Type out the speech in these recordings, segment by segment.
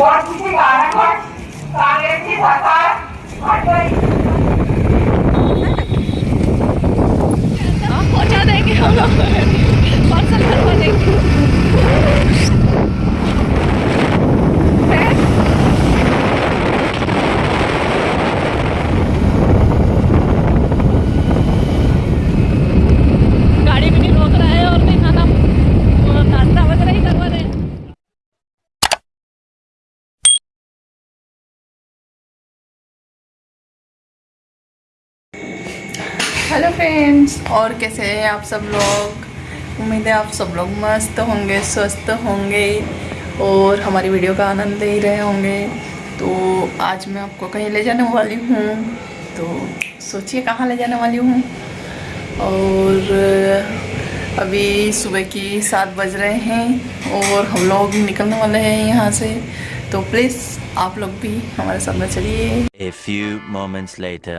पोटफुटी कांग्रेस की सरकार हट गई। पहुँचा देंगे हम लोग। पार्सल करवा देंगे हैं? गाड़ी भी नहीं रोक रहा है और नहीं खाना वो नाश्ता वगैरह ही करवा रहे हैं हेलो फ्रेंड्स और कैसे हैं आप सब लोग? उम्मीद है आप सब लोग मस्त होंगे, स्वस्थ होंगे और हमारी वीडियो का आनंद ले रहे होंगे। तो आज मैं आपको कहीं ले जाने वाली हूँ। तो सोचिए कहाँ ले जाने वाली हूँ। और अभी सुबह की सात बज रहे हैं और हम लोग निकलने वाले हैं यहाँ से। तो प्लीज़ आप लोग भी हमारे साथ में चलिए। A few moments later.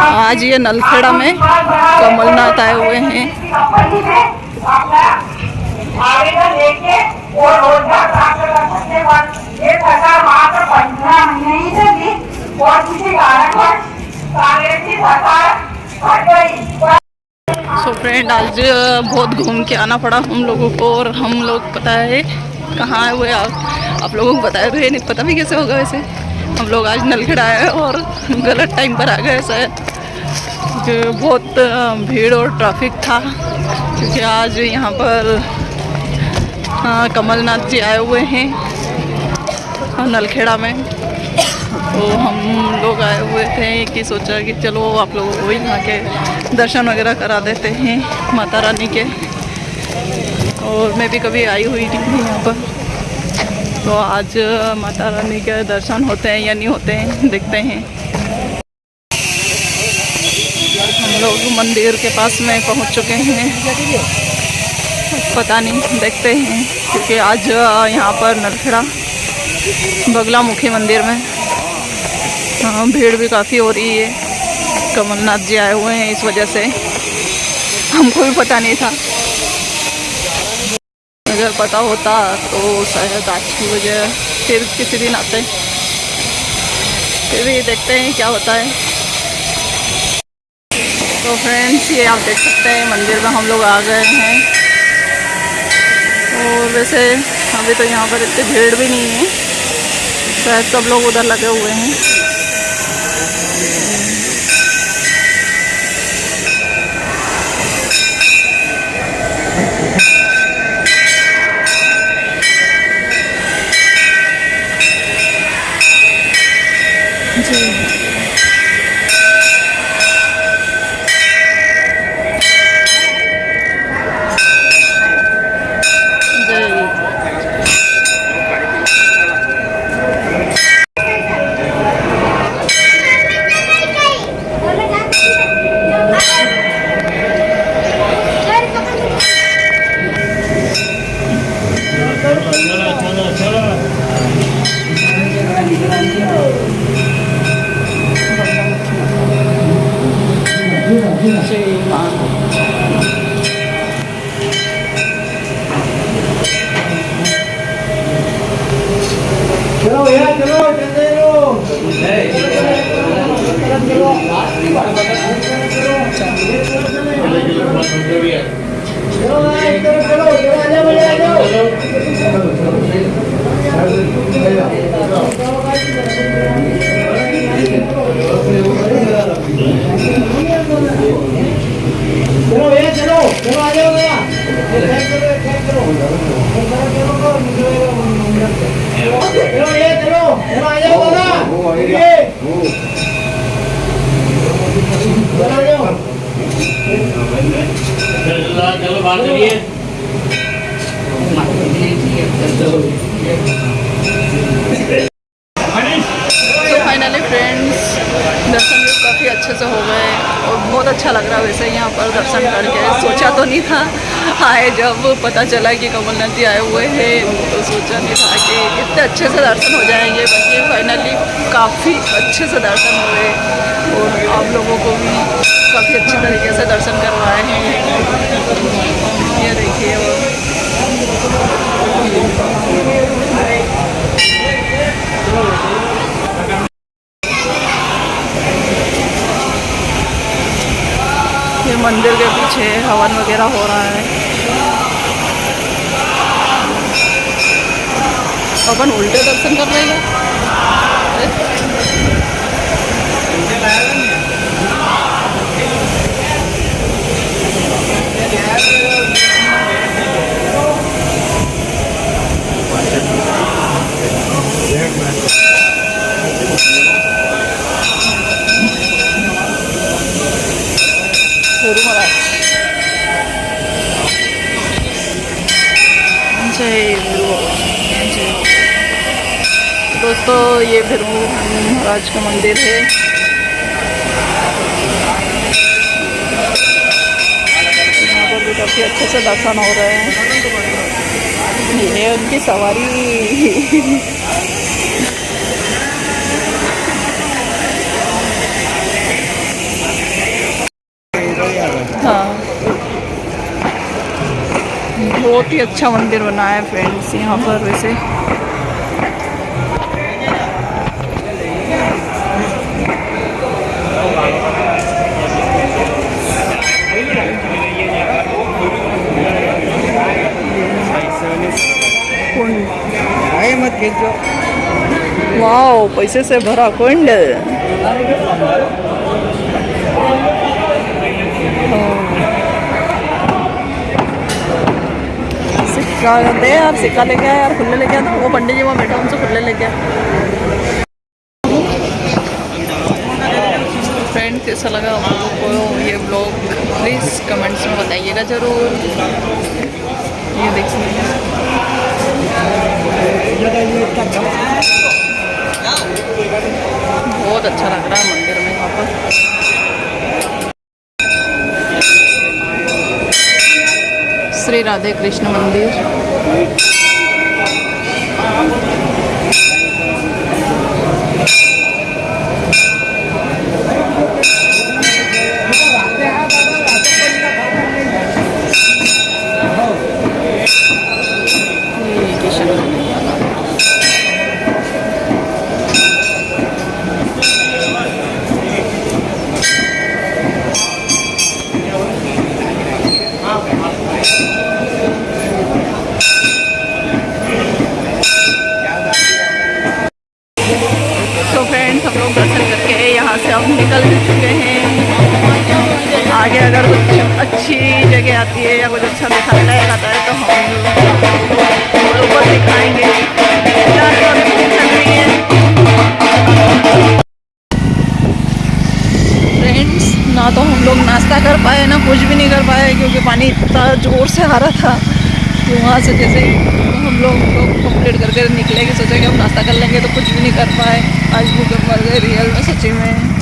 आज ये नलखेड़ा में कमलनाथ आए हुए हैं। सो फ्रेंड आज बहुत घूम के आना पड़ा हम लोगों को और हम लोग पता है कहाँ हुए आप? आप लोगों को बताया तो ये नहीं पता भी कैसे होगा वैसे। हम लोग आज नलखेड़ा आए और गलत टाइम पर आ गए शायद बहुत भीड़ और ट्रैफ़िक था। क्योंकि आज यहाँ पर अ, कमलनाथ जी आए हुए हैं नलखेड़ा में। तो हम लोग आए हुए थे कि सोचा कि चलो आप लोगों को यहाँ के दर्शन वगैरह करा देते हैं माता रानी के। और मैं भी कभी आई हुई नहीं यहाँ पर। तो आज माता रानी के दर्शन होते हैं या नहीं होते हैं, देखते हैं। हम लोग मंदिर के पास में पहुँच चुके हैं। पता नहीं, देखते हैं, क्योंकि आज यहाँ पर नलखेड़ा बगलामुखी मंदिर में भीड़ भी काफ़ी हो रही है। कमलनाथ जी आए हुए हैं इस वजह से। हमको भी पता नहीं था। अगर पता होता तो शायद आज की वजह फिर किसी दिन आते। फिर भी देखते हैं क्या होता है। तो फ्रेंड्स ये आप देख सकते हैं, मंदिर में हम लोग आ गए हैं। और वैसे अभी तो यहाँ पर इतनी भीड़ भी नहीं है। शायद सब लोग उधर लगे हुए हैं। चलो भाई इधर चलो इधर आ जाओ आ जाओ चलो भैया चलो चलो आ जाओ भैया चलो भैया चलो चलो आ जाओ दादा ये चलो आ जाओ तो फाइनली फ्रेंड्स दर्शन भी काफ़ी अच्छे से हो गए और बहुत अच्छा लग रहा है वैसे यहाँ पर दर्शन करके। सोचा तो नहीं था। आए जब पता चला कि कमलनाथ जी आए हुए हैं तो सोचा नहीं था कि इतने अच्छे से दर्शन हो जाएँगे बाकी फाइनली काफ़ी अच्छे से दर्शन हुए और आप लोगों को भी काफ़ी अच्छे तरीके से दर्शन करवाए हैं। ये देखिए और ये मंदिर के पीछे हवन वगैरह हो रहा है। अपन उल्टे दर्शन कर लेंगे। गुरु गुरु बाबा दोस्तों, ये फिर महाराज का मंदिर है. यहाँ पर भी काफ़ी अच्छे से दर्शन हो रहे हैं. ये उनकी सवारी. बहुत ही अच्छा मंदिर बना है फ्रेंड्स यहाँ पर वैसे। मत खींचो. वाओ पैसे से भरा कुंड सिक्का हैं यार सिक्का लेके आया यार खुले लेके आ वो पंडित जी वहाँ बैठा, उनसे खुले लेके आ फ्रेंड कैसा लगा आप लोगों को ये ब्लॉग प्लीज़ कमेंट्स में बताइएगा ज़रूर। ये देखिए। बहुत अच्छा लग रहा है मंदिर में यहाँ पर। राधे कृष्ण मंदिर। ना तो हम लोग नाश्ता कर पाए, ना कुछ भी नहीं कर पाए, क्योंकि पानी इतना ज़ोर से आ रहा था। तो वहाँ से जैसे हम लोग लोग कंप्लीट करके निकले कि सोचा कि हम नाश्ता कर लेंगे तो कुछ भी नहीं कर पाए। आज भूख मर गए रियल में सच्ची में